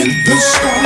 in the sky.